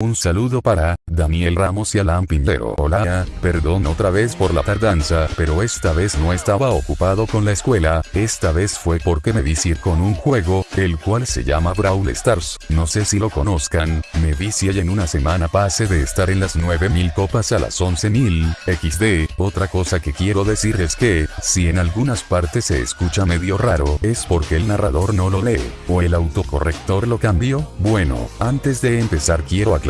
Un saludo para, Daniel Ramos y Alan Pinheiro. Hola, perdón otra vez por la tardanza, pero esta vez no estaba ocupado con la escuela, esta vez fue porque me vicié con un juego, el cual se llama Brawl Stars, no sé si lo conozcan, me vicié y en una semana pase de estar en las 9000 copas a las 11000, XD, otra cosa que quiero decir es que, si en algunas partes se escucha medio raro, es porque el narrador no lo lee, o el autocorrector lo cambió, bueno, antes de empezar quiero aclarar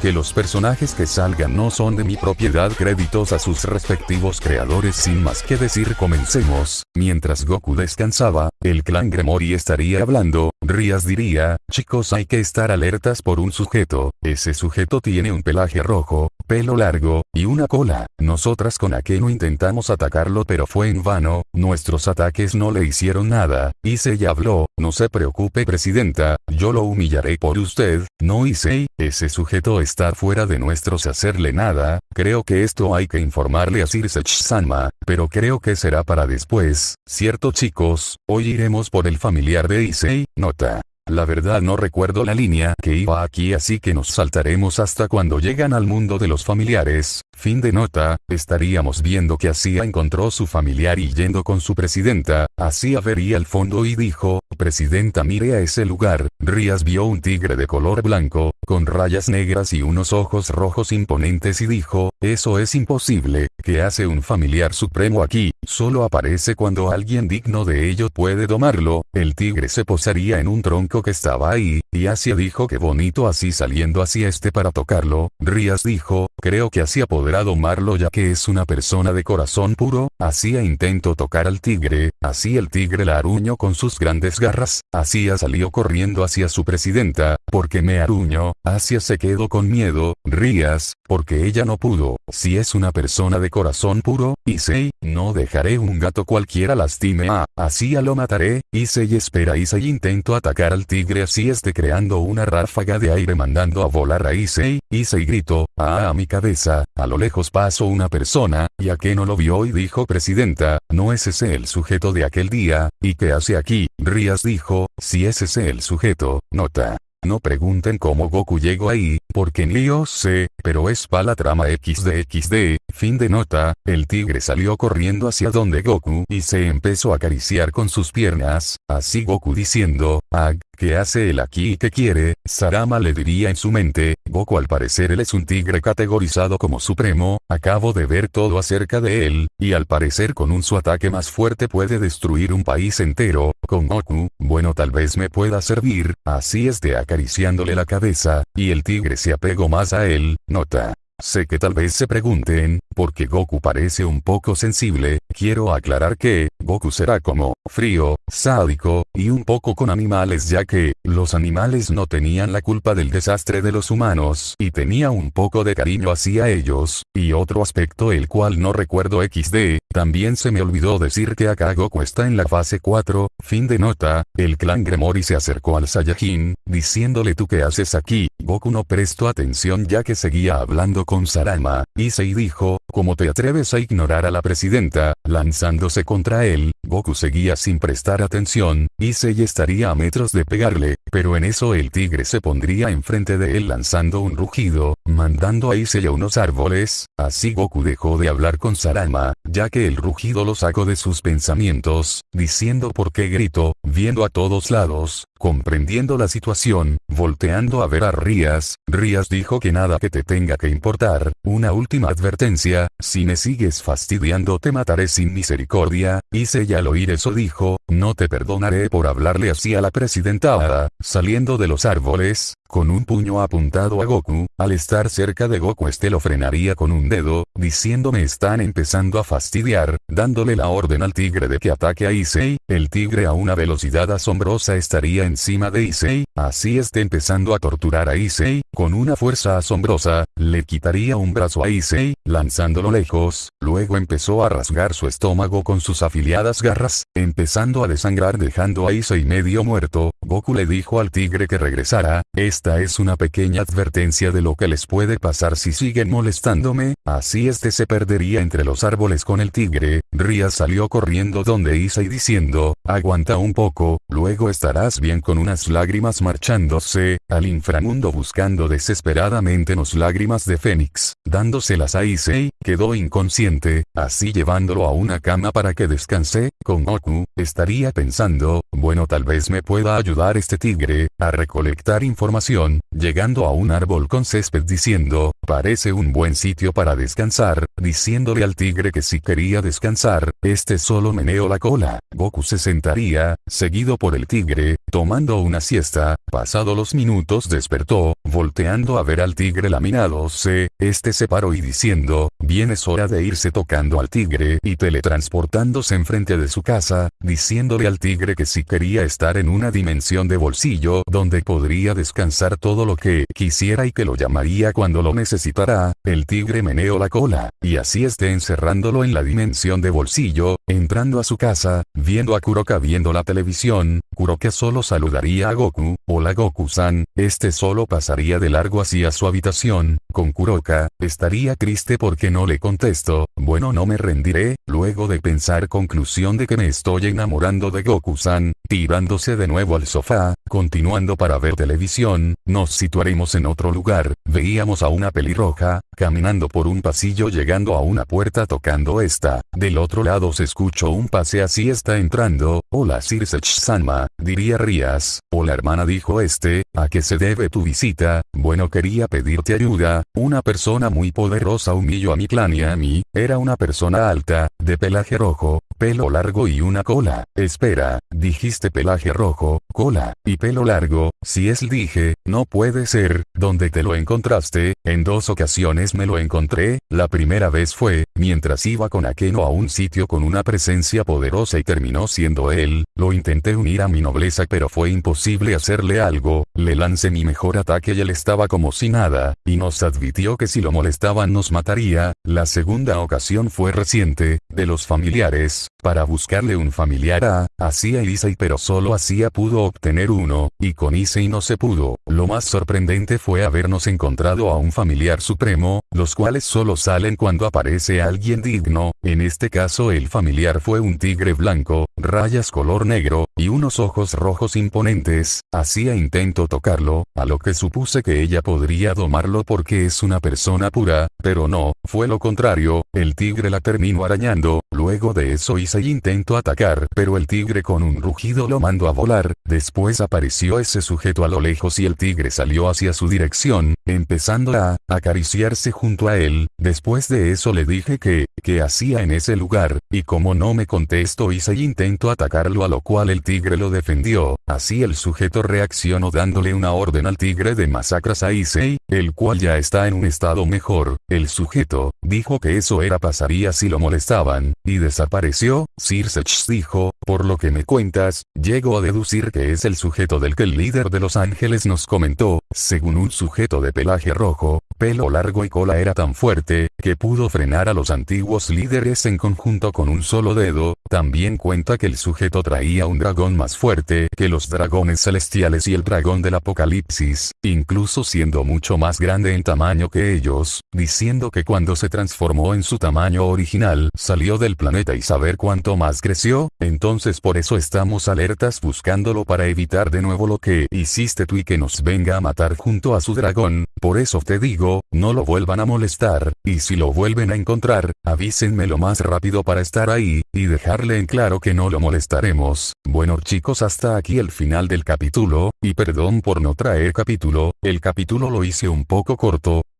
que los personajes que salgan no son de mi propiedad créditos a sus respectivos creadores. Sin más que decir comencemos, mientras Goku descansaba, el clan Gremori estaría hablando, Rías diría, chicos hay que estar alertas por un sujeto, ese sujeto tiene un pelaje rojo, pelo largo, y una cola, nosotras con Akeno intentamos atacarlo pero fue en vano, nuestros ataques no le hicieron nada, Issei habló, no se preocupe presidenta, yo lo humillaré por usted, no Issei, ese sujeto está fuera de nuestros hacerle nada, creo que esto hay que informarle a Sirse-sama, pero creo que será para después, cierto chicos, hoy iremos por el familiar de Issei, nota. La verdad no recuerdo la línea que iba aquí así que nos saltaremos hasta cuando llegan al mundo de los familiares, fin de nota, estaríamos viendo que Asia encontró su familiar y yendo con su presidenta, Asia vería al fondo y dijo, presidenta mire a ese lugar, Rías vio un tigre de color blanco, con rayas negras y unos ojos rojos imponentes y dijo, eso es imposible, que hace un familiar supremo aquí, solo aparece cuando alguien digno de ello puede domarlo, el tigre se posaría en un tronco que estaba ahí, y Asia dijo que bonito así saliendo hacia este para tocarlo, Rías dijo, creo que Asia podrá domarlo ya que es una persona de corazón puro, Asia intentó tocar al tigre, así el tigre la aruñó con sus grandes garras, Asia salió corriendo hacia su presidenta, porque me aruñó, Asia se quedó con miedo, Rías, porque ella no pudo, si es una persona de corazón puro, Issei, no dejaré un gato cualquiera lastime a, Asia lo mataré, Issei espera Issei intento atacar al tigre así esté creando una ráfaga de aire mandando a volar a Issei, Issei gritó, ah a mi cabeza, a lo lejos pasó una persona, ya que no lo vio y dijo presidenta, no es ese el sujeto de aquel día, ¿y qué hace aquí? Rías dijo, si es ese el sujeto, nota. No pregunten cómo Goku llegó ahí, porque ni yo sé, pero es pa la trama XD fin de nota, el tigre salió corriendo hacia donde Goku y se empezó a acariciar con sus piernas, así Goku diciendo, Ag, ¿qué hace él aquí y qué quiere? Sarama le diría en su mente, Goku al parecer él es un tigre categorizado como supremo, acabo de ver todo acerca de él, y al parecer con un su ataque más fuerte puede destruir un país entero, con Goku, bueno tal vez me pueda servir, así es de acariciándole la cabeza, y el tigre se apegó más a él, nota. Sé que tal vez se pregunten, ¿por qué Goku parece un poco sensible? Quiero aclarar que, Goku será como, frío, sádico, y un poco con animales ya que, los animales no tenían la culpa del desastre de los humanos y tenía un poco de cariño hacia ellos, y otro aspecto el cual no recuerdo XD, también se me olvidó decir que acá Goku está en la fase 4, fin de nota, el clan Gremori se acercó al Saiyajin, diciéndole tú qué haces aquí, Goku no prestó atención ya que seguía hablando con Sarama, Issei dijo, ¿cómo te atreves a ignorar a la presidenta? Lanzándose contra él, Goku seguía sin prestar atención, Issei estaría a metros de pegarle, pero en eso el tigre se pondría enfrente de él lanzando un rugido, mandando a Issei a unos árboles, así Goku dejó de hablar con Sarama, ya que el rugido lo sacó de sus pensamientos, diciendo por qué gritó, viendo a todos lados, comprendiendo la situación, volteando a ver a Rías, Rías dijo que nada que te tenga que importar, una última advertencia, si me sigues fastidiando te mataré sin misericordia, Issei al oír eso dijo, no te perdonaré por hablarle así a la presidenta Ada, saliendo de los árboles, con un puño apuntado a Goku, al estar cerca de Goku este lo frenaría con un dedo, diciéndome están empezando a fastidiar, dándole la orden al tigre de que ataque a Issei, el tigre a una velocidad asombrosa estaría encima de Issei, así esté empezando a torturar a Issei, con una fuerza asombrosa, le quitaría un brazo a Issei, lanzándolo lejos, luego empezó a rasgar su estómago con sus afiliadas garras, empezando a desangrar dejando a Issei medio muerto, Goku le dijo al tigre que regresara, esta es una pequeña advertencia de lo que les puede pasar si siguen molestándome? Así este se perdería entre los árboles con el tigre. Ria salió corriendo donde Isai diciendo, aguanta un poco, luego estarás bien con unas lágrimas marchándose, al inframundo buscando desesperadamente las lágrimas de Fénix, dándoselas a Issei, quedó inconsciente, así llevándolo a una cama para que descanse, con Goku, estaría pensando, bueno tal vez me pueda ayudar este tigre, a recolectar información, llegando a un árbol con césped diciendo, parece un buen sitio para descansar, diciéndole al tigre que si quería descansar, este solo meneó la cola, Goku se sentaría, seguido por el tigre, tomando una siesta, pasado los minutos despertó, volteando a ver al tigre laminándose, este se paró y diciendo, bien es hora de irse tocando al tigre y teletransportándose enfrente de su casa, diciéndole al tigre que si quería estar en una dimensión de bolsillo donde podría descansar todo lo que quisiera y que lo llamaría cuando lo necesitará, el tigre meneó la cola, y así esté encerrándolo en la dimensión de bolsillo, entrando a su casa, viendo a Kuroka viendo la televisión, Kuroka solo saludaría a Goku, hola Goku-san, este solo pasaría de largo hacia su habitación, con Kuroka, estaría triste porque no le contesto, bueno no me rendiré, luego de pensar conclusión de que me estoy enamorando de Goku-san, tirándose de nuevo al sofá, continuando para ver televisión, nos situaremos en otro lugar, veíamos a una pelirroja, caminando por un pasillo llegando a una puerta tocando esta, del otro lado se escuchó un pase así está entrando, hola Sirsech-sanma, diría Rías, hola hermana dijo este, ¿a qué se debe tu visita? Bueno quería pedirte ayuda, una persona muy poderosa humilló a mi clan y a mí, era una persona alta, de pelaje rojo, pelo largo y una cola, espera, dijiste pelaje rojo, cola, y pelo largo, si es dije, no puede ser, ¿dónde te lo encontraste? En dos ocasiones me lo encontré, la primera vez fue, mientras iba con Akeno a un sitio con una presencia poderosa y terminó siendo él, lo intenté unir a mi nobleza pero fue imposible hacerle algo, le lancé mi mejor ataque y él estaba como si nada, y nos advirtió que si lo molestaban nos mataría, la segunda ocasión fue reciente, de los familiares, para buscarle un familiar a, hacía Isai pero solo hacía pudo obtener uno, y con Issei no se pudo, lo más sorprendente fue habernos encontrado a un familiar supremo, los cuales solo salen cuando aparece alguien digno, en este caso el familiar fue un tigre blanco, rayas color negro, y unos ojos rojos imponentes, hacía intento tocarlo, a lo que supuse que ella podría domarlo porque es una persona pura, pero no, fue lo contrario, el tigre la terminó arañando, luego de eso hice intento atacar pero el tigre con un rugido lo mandó a volar, después apareció ese sujeto a lo lejos y el tigre salió hacia su dirección, empezando a acariciarse junto a él, después de eso le dije que, ¿qué hacía en ese lugar? Y como no me contestó hice intento atacarlo a lo cual el tigre lo defendió, así el sujeto reaccionó dándole una orden al tigre de masacras a Issei, el cual ya está en un estado mejor, el sujeto, dijo que eso era pasaría si lo molestaban, y desapareció, Sirsech dijo, por lo que me cuentas, llego a deducir que es el sujeto del que el líder de los ángeles nos comentó, según un sujeto de pelaje rojo, pelo largo y cola era tan fuerte, que pudo frenar a los antiguos líderes en conjunto con un solo dedo, también cuenta que el sujeto traía un dragón más fuerte que los dragones celestiales y el dragón del apocalipsis, incluso siendo mucho más grande en tamaño que ellos, diciendo que cuando se transformó en su tamaño original salió del planeta y saber cuánto más creció, entonces por eso estamos alertas buscándolo para evitar de nuevo lo que hiciste tú y que nos venga a matar junto a su dragón, por eso te digo, no lo vuelvan a molestar, y si lo vuelven a encontrar, avísenme lo más rápido para estar ahí, y dejar en claro que no lo molestaremos. Bueno chicos hasta aquí el final del capítulo, y perdón por no traer capítulo, el capítulo lo hice un poco corto,